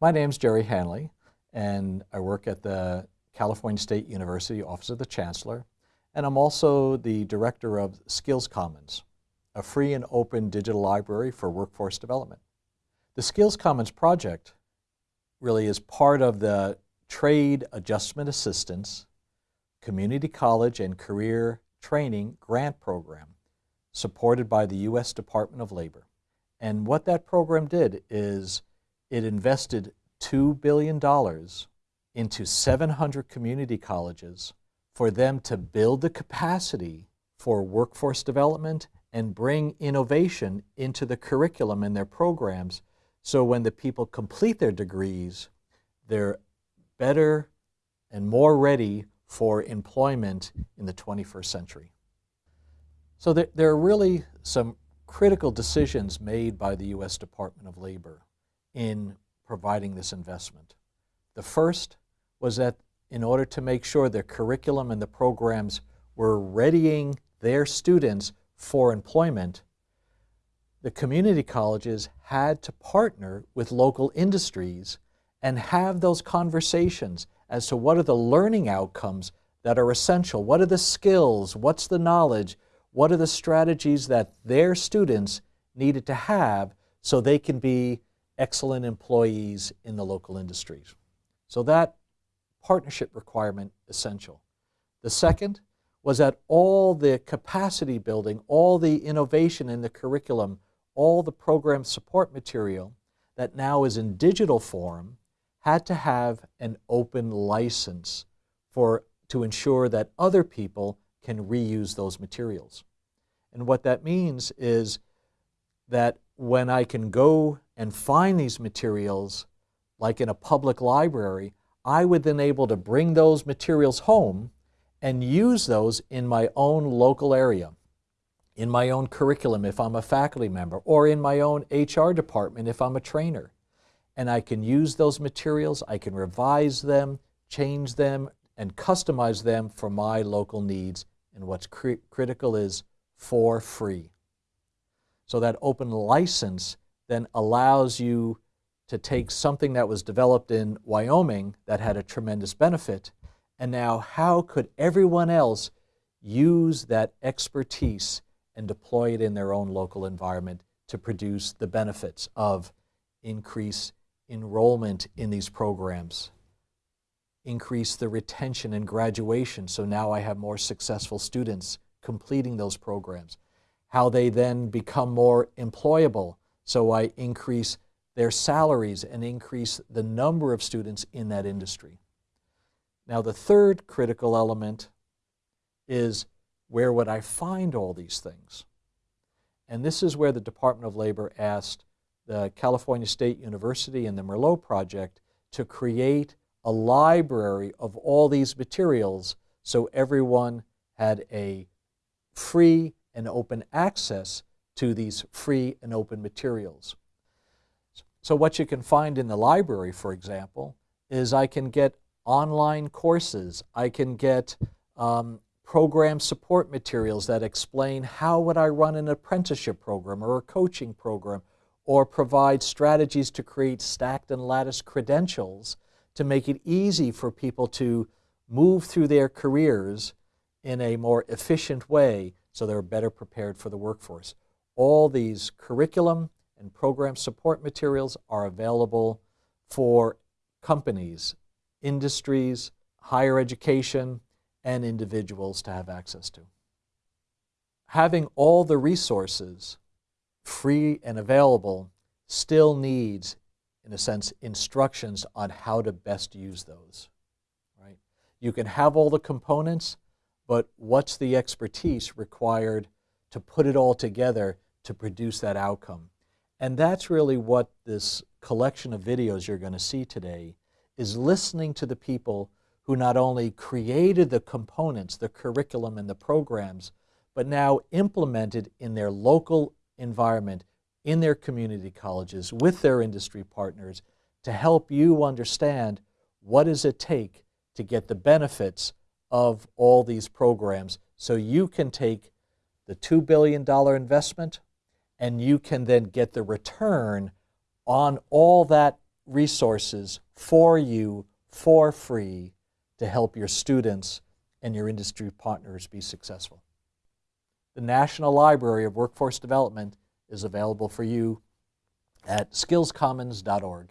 My name's Gerry Hanley, and I work at the California State University Office of the Chancellor, and I'm also the director of Skills Commons, a free and open digital library for workforce development. The Skills Commons project really is part of the Trade Adjustment Assistance Community College and Career Training Grant Program supported by the U.S. Department of Labor. And what that program did is it invested $2 billion into 700 community colleges for them to build the capacity for workforce development and bring innovation into the curriculum in their programs so when the people complete their degrees, they're better and more ready for employment in the 21st century. So there, there are really some critical decisions made by the U.S. Department of Labor in providing this investment. The first was that in order to make sure the curriculum and the programs were readying their students for employment, the community colleges had to partner with local industries and have those conversations as to what are the learning outcomes that are essential, what are the skills, what's the knowledge, what are the strategies that their students needed to have so they can be excellent employees in the local industries. So that partnership requirement essential. The second was that all the capacity building, all the innovation in the curriculum, all the program support material that now is in digital form had to have an open license for, to ensure that other people can reuse those materials. And what that means is that when I can go and find these materials, like in a public library, I would then able to bring those materials home and use those in my own local area, in my own curriculum if I'm a faculty member, or in my own HR department if I'm a trainer. And I can use those materials, I can revise them, change them, and customize them for my local needs. And what's cri critical is for free. So that open license then allows you to take something that was developed in Wyoming that had a tremendous benefit, and now how could everyone else use that expertise and deploy it in their own local environment to produce the benefits of increase enrollment in these programs, increase the retention and graduation, so now I have more successful students completing those programs, how they then become more employable, so I increase their salaries and increase the number of students in that industry. Now the third critical element is where would I find all these things? And this is where the Department of Labor asked the California State University and the Merlot Project to create a library of all these materials so everyone had a free and open access to these free and open materials. So what you can find in the library, for example, is I can get online courses. I can get um, program support materials that explain how would I run an apprenticeship program or a coaching program or provide strategies to create stacked and lattice credentials to make it easy for people to move through their careers in a more efficient way so they're better prepared for the workforce. All these curriculum and program support materials are available for companies, industries, higher education, and individuals to have access to. Having all the resources free and available still needs, in a sense, instructions on how to best use those. Right? You can have all the components, but what's the expertise required to put it all together to produce that outcome? And that's really what this collection of videos you're going to see today is listening to the people who not only created the components, the curriculum and the programs, but now implemented in their local environment, in their community colleges, with their industry partners, to help you understand what does it take to get the benefits of all these programs so you can take the $2 billion investment and you can then get the return on all that resources for you for free to help your students and your industry partners be successful. The National Library of Workforce Development is available for you at skillscommons.org.